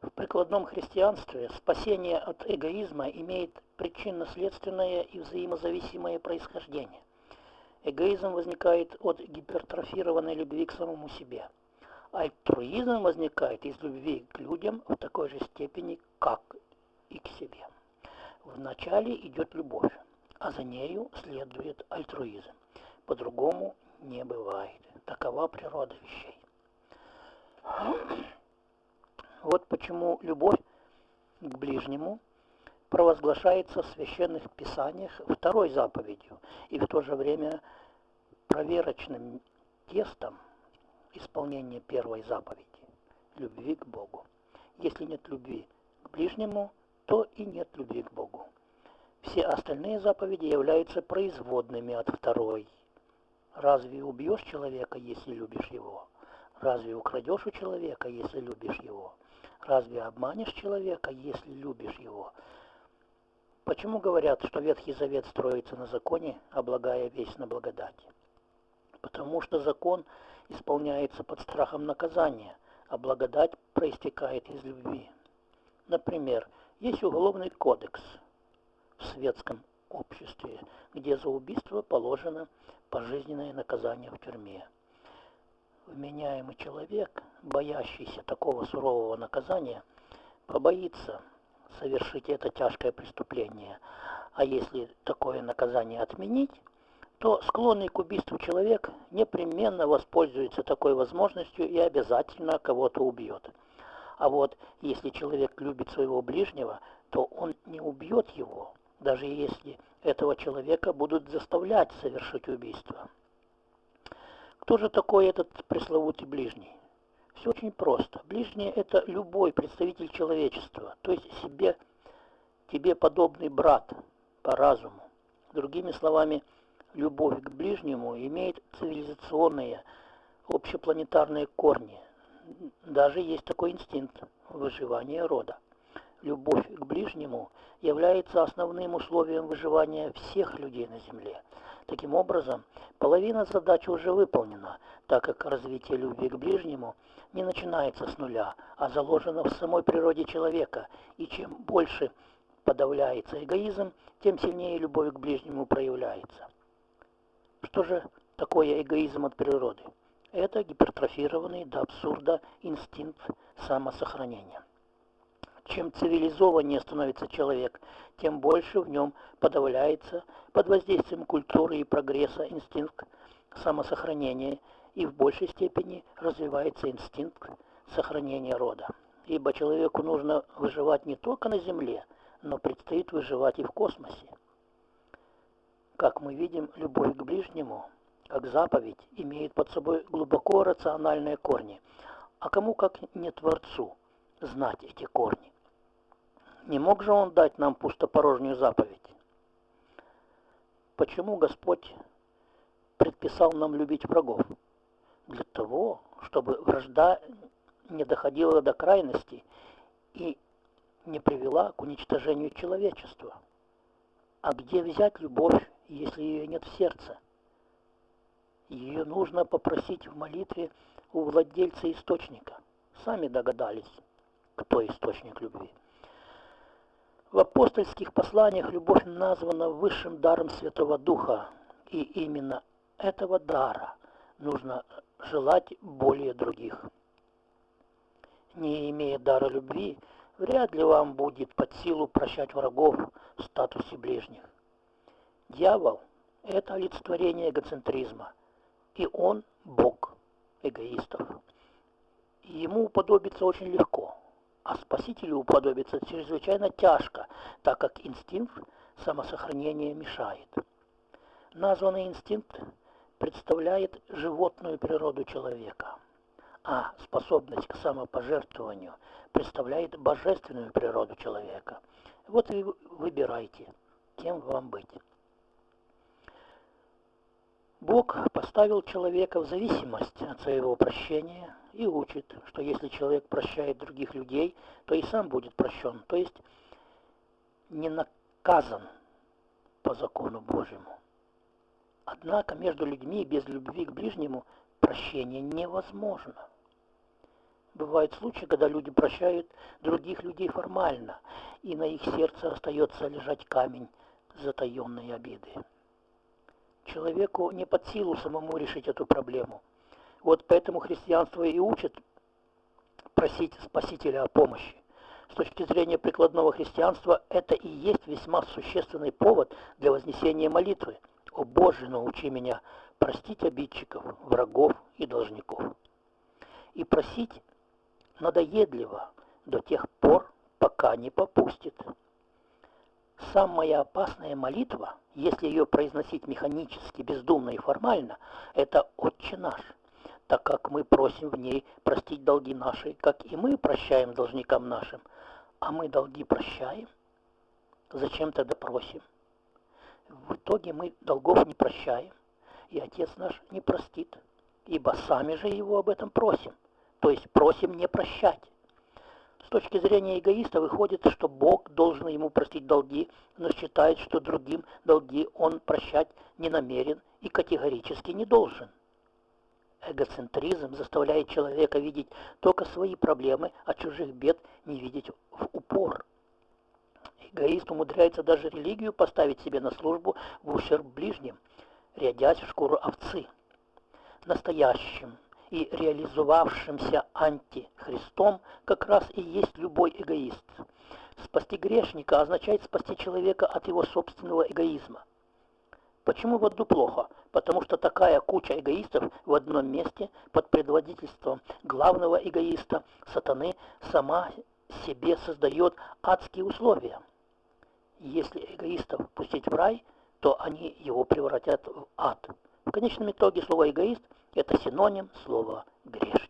В прикладном христианстве спасение от эгоизма имеет причинно-следственное и взаимозависимое происхождение. Эгоизм возникает от гипертрофированной любви к самому себе. Альтруизм возникает из любви к людям в такой же степени, как и к себе. Вначале идет любовь, а за нею следует альтруизм. По-другому не бывает. Такова природа вещей. Вот почему любовь к ближнему провозглашается в священных писаниях второй заповедью и в то же время проверочным тестом исполнения первой заповеди – любви к Богу. Если нет любви к ближнему, то и нет любви к Богу. Все остальные заповеди являются производными от второй. Разве убьешь человека, если любишь его? Разве украдешь у человека, если любишь его? Разве обманешь человека, если любишь его? Почему говорят, что Ветхий Завет строится на законе, облагая весь на благодати? Потому что закон исполняется под страхом наказания, а благодать проистекает из любви. Например, есть уголовный кодекс в светском обществе, где за убийство положено пожизненное наказание в тюрьме. Вменяемый человек, боящийся такого сурового наказания, побоится совершить это тяжкое преступление. А если такое наказание отменить, то склонный к убийству человек непременно воспользуется такой возможностью и обязательно кого-то убьет. А вот если человек любит своего ближнего, то он не убьет его, даже если этого человека будут заставлять совершить убийство. Кто же такой этот пресловутый ближний? Все очень просто. Ближний – это любой представитель человечества, то есть себе, тебе подобный брат по разуму. Другими словами, любовь к ближнему имеет цивилизационные, общепланетарные корни. Даже есть такой инстинкт – выживания рода. Любовь к ближнему является основным условием выживания всех людей на Земле. Таким образом, половина задачи уже выполнена, так как развитие любви к ближнему не начинается с нуля, а заложено в самой природе человека, и чем больше подавляется эгоизм, тем сильнее любовь к ближнему проявляется. Что же такое эгоизм от природы? Это гипертрофированный до абсурда инстинкт самосохранения. Чем цивилизованнее становится человек, тем больше в нем подавляется под воздействием культуры и прогресса инстинкт самосохранения и в большей степени развивается инстинкт сохранения рода. Ибо человеку нужно выживать не только на Земле, но предстоит выживать и в космосе. Как мы видим, любовь к ближнему, как заповедь, имеет под собой глубоко рациональные корни. А кому, как не Творцу, знать эти корни? Не мог же Он дать нам пустопорожнюю заповедь? Почему Господь предписал нам любить врагов? Для того, чтобы вражда не доходила до крайности и не привела к уничтожению человечества. А где взять любовь, если ее нет в сердце? Ее нужно попросить в молитве у владельца источника. Сами догадались, кто источник любви. В апостольских посланиях любовь названа высшим даром Святого Духа, и именно этого дара нужно желать более других. Не имея дара любви, вряд ли вам будет под силу прощать врагов в статусе ближних. Дьявол – это олицетворение эгоцентризма, и он – бог эгоистов. Ему уподобиться очень легко – а спасителю уподобиться чрезвычайно тяжко, так как инстинкт самосохранения мешает. Названный инстинкт представляет животную природу человека, а способность к самопожертвованию представляет божественную природу человека. Вот и выбирайте, кем вам быть. Бог поставил человека в зависимость от своего прощения и учит, что если человек прощает других людей, то и сам будет прощен, то есть не наказан по закону Божьему. Однако между людьми без любви к ближнему прощение невозможно. Бывают случаи, когда люди прощают других людей формально, и на их сердце остается лежать камень затаенной обиды. Человеку не под силу самому решить эту проблему. Вот поэтому христианство и учит просить Спасителя о помощи. С точки зрения прикладного христианства, это и есть весьма существенный повод для вознесения молитвы. «О Боже, научи меня простить обидчиков, врагов и должников». И просить надоедливо до тех пор, пока не попустит. Самая опасная молитва, если ее произносить механически, бездумно и формально, это «Отче наш», так как мы просим в ней простить долги наши, как и мы прощаем должникам нашим. А мы долги прощаем? Зачем тогда просим? В итоге мы долгов не прощаем, и Отец наш не простит, ибо сами же его об этом просим, то есть просим не прощать. С точки зрения эгоиста выходит, что Бог должен ему простить долги, но считает, что другим долги он прощать не намерен и категорически не должен. Эгоцентризм заставляет человека видеть только свои проблемы, а чужих бед не видеть в упор. Эгоист умудряется даже религию поставить себе на службу в ущерб ближним, рядясь в шкуру овцы. Настоящим и реализовавшимся антихристом как раз и есть любой эгоист. Спасти грешника означает спасти человека от его собственного эгоизма. Почему в аду плохо? Потому что такая куча эгоистов в одном месте под предводительством главного эгоиста, сатаны, сама себе создает адские условия. Если эгоистов пустить в рай, то они его превратят в ад. В конечном итоге слово «эгоист» – это синоним слова «грешник».